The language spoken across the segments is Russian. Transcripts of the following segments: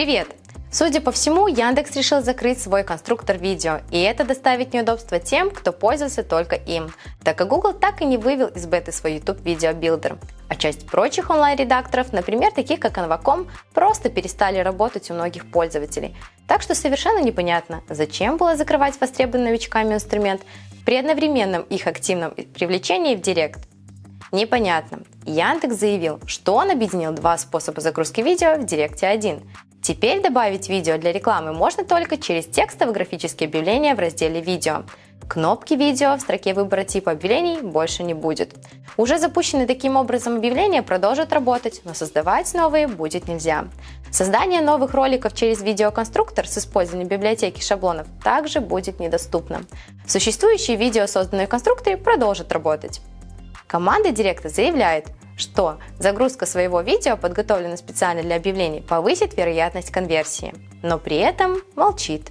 Привет! Судя по всему, Яндекс решил закрыть свой конструктор видео, и это доставит неудобства тем, кто пользовался только им, так как Google так и не вывел из беты свой YouTube Video Builder. А часть прочих онлайн-редакторов, например, таких как Canva.com, просто перестали работать у многих пользователей. Так что совершенно непонятно, зачем было закрывать востребованный новичками инструмент при одновременном их активном привлечении в Директ. Непонятно. Яндекс заявил, что он объединил два способа загрузки видео в Директе 1. Теперь добавить видео для рекламы можно только через текстовые графические объявления в разделе «Видео». Кнопки «Видео» в строке выбора типа объявлений больше не будет. Уже запущенные таким образом объявления продолжат работать, но создавать новые будет нельзя. Создание новых роликов через видеоконструктор с использованием библиотеки шаблонов также будет недоступно. Существующие видео, созданные в конструкторе, продолжат работать. Команда Директа заявляет, что загрузка своего видео, подготовленного специально для объявлений, повысит вероятность конверсии, но при этом молчит.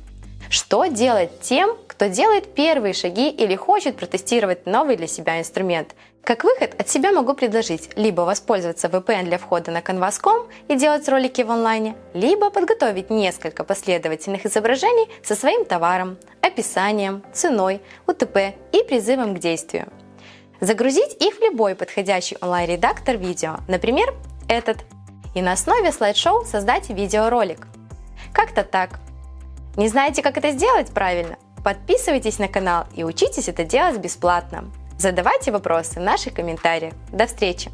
Что делать тем, кто делает первые шаги или хочет протестировать новый для себя инструмент? Как выход от себя могу предложить либо воспользоваться VPN для входа на Canvas.com и делать ролики в онлайне, либо подготовить несколько последовательных изображений со своим товаром, описанием, ценой, УТП и призывом к действию. Загрузить их в любой подходящий онлайн-редактор видео, например, этот, и на основе слайд-шоу создать видеоролик. Как-то так. Не знаете, как это сделать правильно? Подписывайтесь на канал и учитесь это делать бесплатно. Задавайте вопросы в наших комментариях. До встречи!